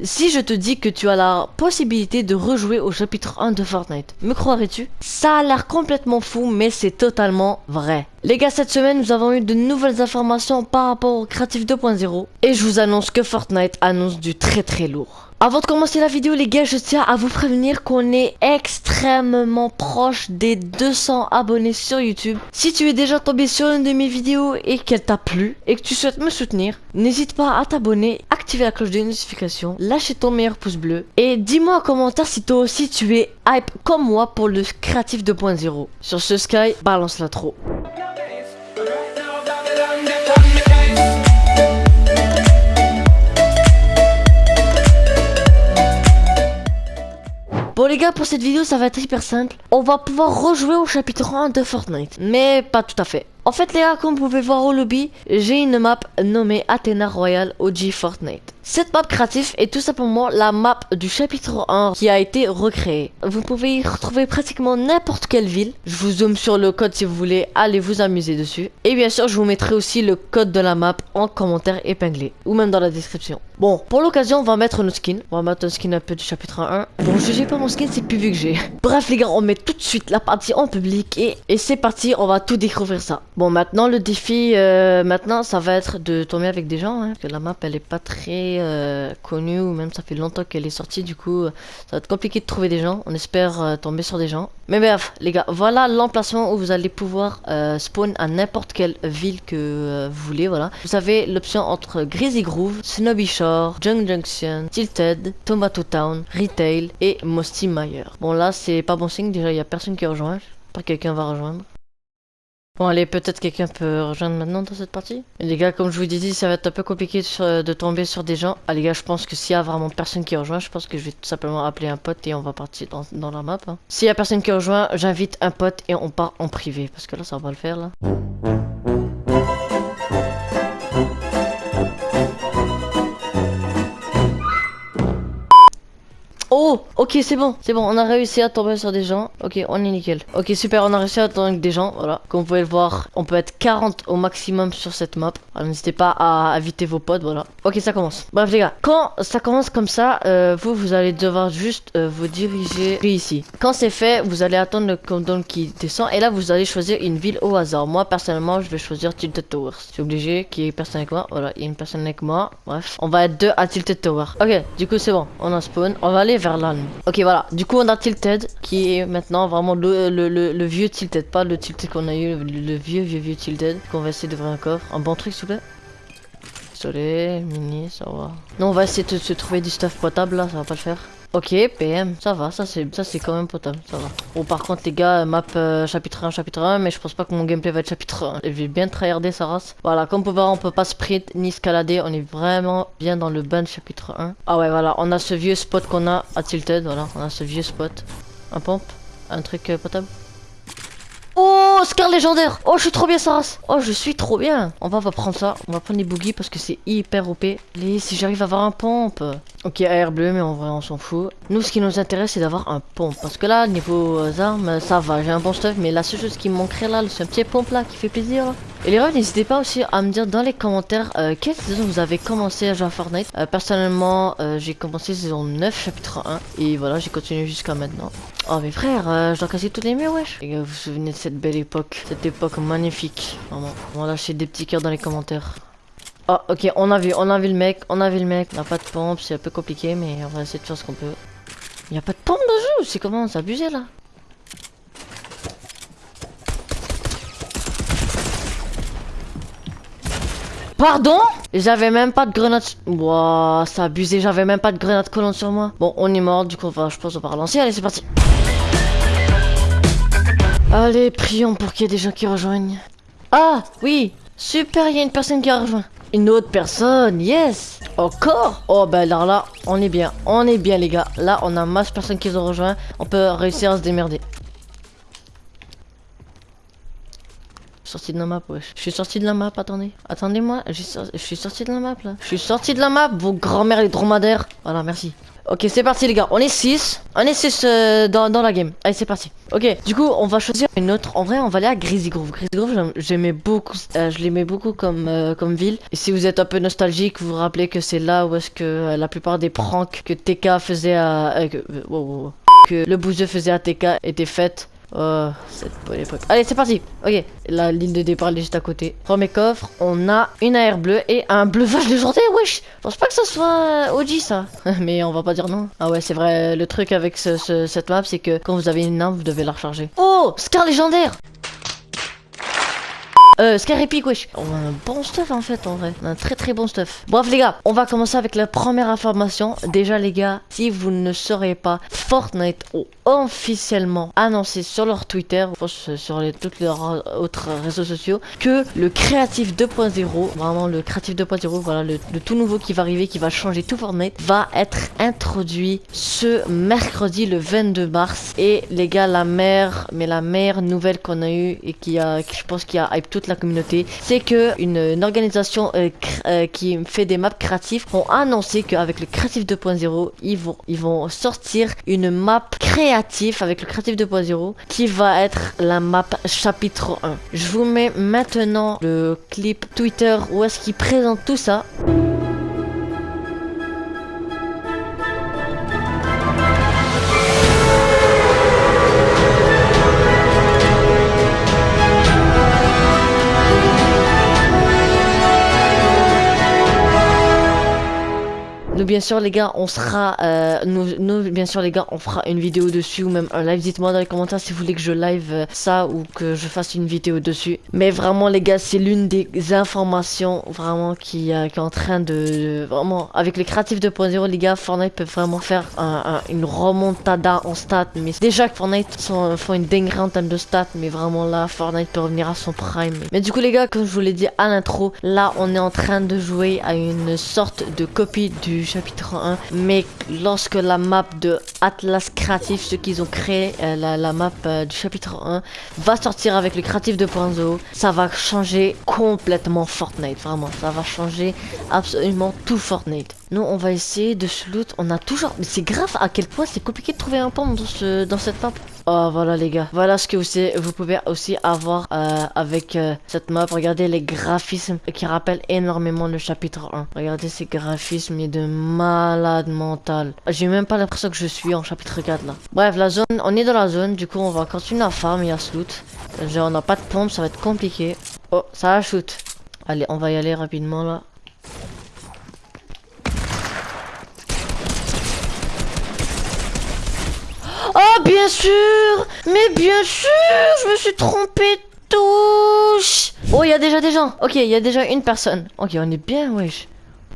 Si je te dis que tu as la possibilité de rejouer au chapitre 1 de Fortnite, me croirais-tu? Ça a l'air complètement fou, mais c'est totalement vrai. Les gars, cette semaine, nous avons eu de nouvelles informations par rapport au Creative 2.0, et je vous annonce que Fortnite annonce du très très lourd. Avant de commencer la vidéo les gars, je tiens à vous prévenir qu'on est extrêmement proche des 200 abonnés sur YouTube. Si tu es déjà tombé sur une de mes vidéos et qu'elle t'a plu et que tu souhaites me soutenir, n'hésite pas à t'abonner, activer la cloche de notification, lâcher ton meilleur pouce bleu et dis-moi en commentaire si toi aussi tu es hype comme moi pour le Creative 2.0. Sur ce Sky, balance la. Bon les gars, pour cette vidéo, ça va être hyper simple. On va pouvoir rejouer au chapitre 1 de Fortnite. Mais pas tout à fait. En fait les gars, comme vous pouvez voir au lobby, j'ai une map nommée Athena Royal OG Fortnite. Cette map créative est tout simplement la map du chapitre 1 qui a été recréée. Vous pouvez y retrouver pratiquement n'importe quelle ville. Je vous zoome sur le code si vous voulez aller vous amuser dessus. Et bien sûr, je vous mettrai aussi le code de la map en commentaire épinglé ou même dans la description. Bon, pour l'occasion, on va mettre nos skins. On va mettre un skin un peu du chapitre 1. Bon, je sais pas mon skin, c'est plus vu que j'ai. Bref les gars, on met tout de suite la partie en public et, et c'est parti, on va tout découvrir ça. Bon, maintenant le défi, euh, maintenant ça va être de tomber avec des gens, hein, parce que la map elle est pas très euh, connue, ou même ça fait longtemps qu'elle est sortie, du coup ça va être compliqué de trouver des gens, on espère euh, tomber sur des gens. Mais bref, les gars, voilà l'emplacement où vous allez pouvoir spawn à n'importe quelle ville que vous voulez, voilà. Vous avez l'option entre Greasy Groove, Snobby Shore, Junk Junction, Tilted, Tomato Town, Retail et Mosty Meyer. Bon là c'est pas bon signe, déjà il y a personne qui rejoint, pas quelqu'un va rejoindre. Bon allez, peut-être quelqu'un peut rejoindre maintenant dans cette partie. Les gars, comme je vous disais, ça va être un peu compliqué de, tomber sur des gens. Ah les gars, je pense que s'il y a vraiment personne qui rejoint, je pense que je vais tout simplement appeler un pote et on va partir dans, la map. Hein. S'il y a personne qui rejoint, j'invite un pote et on part en privé. Parce que là, ça va pas le faire là. Oh, ok, c'est bon, c'est bon, on a réussi à tomber sur des gens. Ok, on est nickel. Ok, super, on a réussi à tomber des gens, voilà. Comme vous pouvez le voir, on peut être 40 au maximum sur cette map. n'hésitez pas à inviter vos potes, voilà. Ok, ça commence. Bref, les gars, quand ça commence comme ça, euh, vous, vous allez devoir juste euh, vous diriger ici. Quand c'est fait, vous allez attendre le countdown qui descend. Et là, vous allez choisir une ville au hasard. Moi, personnellement, je vais choisir Tilted Towers. C'est obligé qu'il y ait personne avec moi. Voilà, il y a une personne avec moi. Bref, on va être deux à Tilted Tower. Ok, du coup, c'est bon. On a spawn. On va aller vers là. Ok, voilà. Du coup, on a Tilted, qui est maintenant vraiment le, le, le, vieux Tilted, pas le Tilted qu'on a eu, le, vieux, vieux, vieux Tilted. Qu'on va essayer d'ouvrir un coffre. Un bon truc, s'il vous plaît. Désolé, mini, ça va. Non, on va essayer de se trouver du stuff potable, là, ça va pas le faire. Ok, PM, ça va, ça c'est ça c'est quand même potable, ça va. Bon par contre les gars, map euh, chapitre 1, chapitre 1, mais je pense pas que mon gameplay va être chapitre 1. Je vais bien tryharder sa race. Voilà, comme vous pouvez voir, on peut pas sprint ni escalader, on est vraiment bien dans le ban chapitre 1. Ah ouais voilà, on a ce vieux spot qu'on a à Tilted, voilà, on a ce vieux spot. Un pompe, un truc euh, potable. Oh, Scar légendaire Oh, je suis trop bien, Saras Oh, je suis trop bien On va, va prendre ça. On va prendre les boogies parce que c'est hyper OP. Les, si j'arrive à avoir un pompe. Ok, AR bleu, mais en vrai, on s'en fout. Nous, ce qui nous intéresse, c'est d'avoir un pompe. Parce que là, niveau euh, armes, ça va. J'ai un bon stuff. Mais la seule chose qui me manquerait là, c'est un petit pompe là qui fait plaisir. Et les gars, n'hésitez pas aussi à me dire dans les commentaires euh, quelle saison vous avez commencé à jouer à Fortnite. Euh, personnellement, j'ai commencé saison 9, chapitre 1. Et voilà, j'ai continué jusqu'à maintenant. Oh mais frère, je dois casser tous les murs, wesh. Gars, vous vous souvenez de cette belle époque Cette époque magnifique. On va lâcher des petits cœurs dans les commentaires. Oh, ok, on a vu, on a vu le mec, on a vu le mec. On n'a pas de pompe, c'est un peu compliqué, mais on va essayer de faire ce qu'on peut. Il n'y a pas de pompe dans le jeu, c'est comment C'est abusé là. Pardon? J'avais même pas de grenade... Wouah, ça abusé, j'avais même pas de grenade collante sur moi. Bon, on est mort, du coup, je pense qu'on va relancer. Allez, c'est parti. Allez, prions pour qu'il y ait des gens qui rejoignent. Ah, oui Super, il y a une personne qui a rejoint. Une autre personne, yes Encore? Oh, ben là, là, on est bien. On est bien, les gars. Là, on a masse de personnes qui ont rejoint. On peut réussir à se démerder. Sorti de la map, wesh. Je suis sorti de la map, attendez. Attendez-moi, je suis sorti de la map là. Je suis sorti de la map, vos grands-mères les dromadaires. Voilà, merci. Ok, c'est parti les gars, on est 6. On est 6 dans, dans la game. Allez, c'est parti. Ok, du coup, on va choisir une autre. En vrai, on va aller à Greasy Grove. Greasy Grove, j'aimais beaucoup, euh, je l'aimais beaucoup comme, euh, comme ville. Et si vous êtes un peu nostalgique, vous vous rappelez que c'est là où est-ce que euh, la plupart des pranks que TK faisait à... euh, que, euh, que le bouseux faisait à TK étaient faites. Oh, cette bonne époque. Allez, c'est parti. Ok, la ligne de départ elle est juste à côté. Premier coffre, on a une AR bleue et un bleuvage légendaire. Wesh, je pense pas que ça soit euh, OG ça. Mais on va pas dire non. Ah ouais, c'est vrai. Le truc avec ce- ce- cette map, c'est que quand vous avez une arme, vous devez la recharger. Oh, Scar légendaire. Euh, Scar épique, wesh. On a un bon stuff en fait, en vrai. On a un très très bon stuff. Bref, les gars, on va commencer avec la première information. Déjà, les gars, si vous ne saurez pas, Fortnite ont officiellement annoncé sur leur Twitter, ou sur les, tous leurs autres réseaux sociaux, que le Creative 2.0, vraiment le Creative 2.0, voilà, le, le tout nouveau qui va arriver, qui va changer tout Fortnite, va être introduit ce mercredi, le 22 mars. Et les gars, la meilleure, mais la meilleure nouvelle qu'on a eue et qui a, je pense, qui a hype toute la communauté, c'est que une, organisation euh, euh, qui fait des maps créatifs ont annoncé qu'avec le Creative 2.0, ils vont, ils vont sortir une map créative avec le Creative 2.0 qui va être la map chapitre 1. Je vous mets maintenant le clip Twitter où est-ce qu'ils présentent tout ça. Bien sûr les gars on sera euh, nous, bien sûr les gars on fera une vidéo dessus ou même un live. Dites-moi dans les commentaires si vous voulez que je live euh, ça ou que je fasse une vidéo dessus. Mais vraiment les gars c'est l'une des informations vraiment qui, euh, est en train de vraiment avec les créatifs 2.0 les gars Fortnite peut vraiment faire un- un- une remontada en stats. Mais déjà que Fortnite sont, font une dinguerie en termes de stats mais vraiment là Fortnite peut revenir à son prime. Mais du coup les gars comme je vous l'ai dit à l'intro là on est en train de jouer à une sorte de copie du chapitre 1 mais lorsque la map de Atlas Creative ceux qu'ils ont créé euh, la, map euh, du chapitre 1 va sortir avec le Creative 2.0 ça va changer complètement Fortnite vraiment. Ça va changer absolument tout Fortnite. Nous on va essayer de se loot. On a toujours mais c'est grave à quel point c'est compliqué de trouver un pompe dans, ce, dans cette map Oh voilà les gars, voilà ce que vous, vous pouvez aussi avoir euh, avec euh, cette map. Regardez les graphismes qui rappellent énormément le chapitre 1. Regardez ces graphismes, il est de malade mental. J'ai même pas l'impression que je suis en chapitre 4 là. Bref, la zone, on est dans la zone, du coup on va continuer à farm et à loot. Genre, on n'a pas de pompe, ça va être compliqué. Oh, ça va shoot. Allez, on va y aller rapidement là. Oh, bien sûr Mais bien sûr Je me suis trompé touche Oh, il y a déjà des gens Ok, il y a déjà une personne. Ok, on est bien, wesh.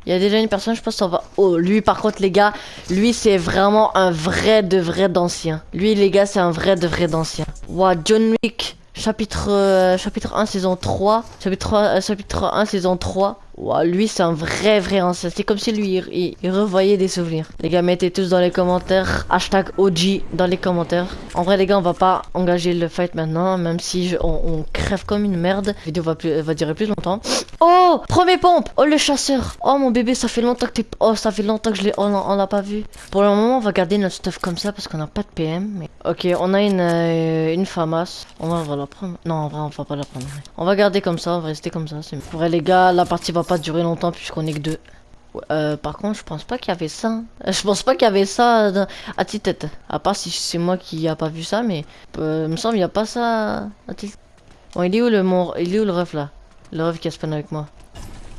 Il y a déjà une personne, je pense qu'on va... Oh, lui, par contre, les gars, lui, c'est vraiment un vrai de vrai d'ancien. Lui, les gars, c'est un vrai de vrai d'ancien. Ouah, John Wick, chapitre, euh, chapitre 1, saison 3. Chapitre, 3, euh, chapitre 1, saison 3. Lui, c'est un vrai, vrai ancien. C'est comme si lui, il, revoyait des souvenirs. Les gars, mettez tous dans les commentaires. Hashtag OG dans les commentaires. En vrai, les gars, on va pas engager le fight maintenant. Même si je- on, crève comme une merde. La vidéo va, durer plus longtemps. Oh Premier pompe Oh, le chasseur Oh, mon bébé, ça fait longtemps que t'es... Oh, ça fait longtemps que je l'ai... Oh, on l'a pas vu. Pour le moment, on va garder notre stuff comme ça parce qu'on n'a pas de PM. Ok, on a une, euh. On va, la prendre. Non, en vrai, on va pas la prendre. On va garder comme ça, on va rester comme ça. Pour les gars, la partie va pas durer longtemps puisqu'on est que deux. Euh, par contre, je pense pas qu'il y avait ça. Je pense pas qu'il y avait ça à tête. À part si c'est moi qui a pas vu ça, mais euh, me semble qu'il y a pas ça à Bon, il est où le mon... Il est où le ref là? Le ref qui a spawn avec moi.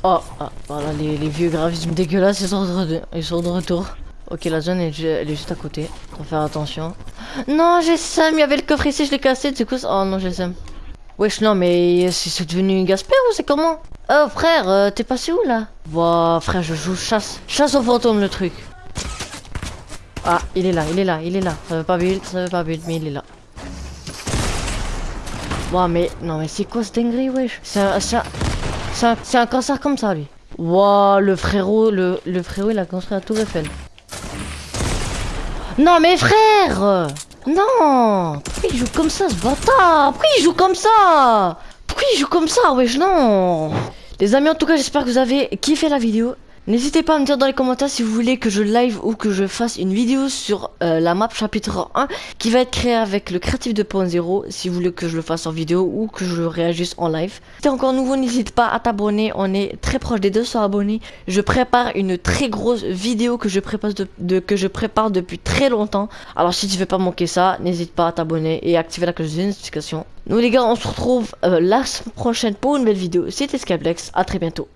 Oh, ah, voilà, les, vieux graphismes dégueulasses, ils sont de, ils sont de retour. Ok, la zone est, elle est juste à côté. Faut faire attention. Non, j'ai Sam, il y avait le coffre ici, je l'ai cassé, du coup... Oh non, j'ai Sam. Wesh, non, mais c'est devenu une Gasper ou c'est comment? Oh, frère, euh, t'es passé où là Ouah, frère, je joue chasse. Chasse aux fantômes, le truc. Ah, il est là, il est là, il est là. Ça veut pas build, ça veut pas build, mais il est là. Ouah, mais... Non, mais c'est quoi ce dinguerie, wesh C'est un... Un... Un, un cancer comme ça, lui. Le frérot, le, le frérot, il a construit la tour Eiffel. Non, mais frère Non Pourquoi il joue comme ça, ce bâtard Pourquoi il joue comme ça Pourquoi il joue comme ça, wesh, non Les amis, en tout cas, j'espère que vous avez kiffé la vidéo. N'hésitez pas à me dire dans les commentaires si vous voulez que je live ou que je fasse une vidéo sur euh, la map chapitre 1 qui va être créée avec le créatif 2.0 si vous voulez que je le fasse en vidéo ou que je réagisse en live. Si t'es encore nouveau, n'hésite pas à t'abonner, on est très proche des 200 abonnés. Je prépare une très grosse vidéo que je prépare, depuis très longtemps. Alors si tu veux pas manquer ça, n'hésite pas à t'abonner et activer la cloche de notification. Nous les gars, on se retrouve euh, la semaine prochaine pour une nouvelle vidéo. C'était Skyblex, à très bientôt.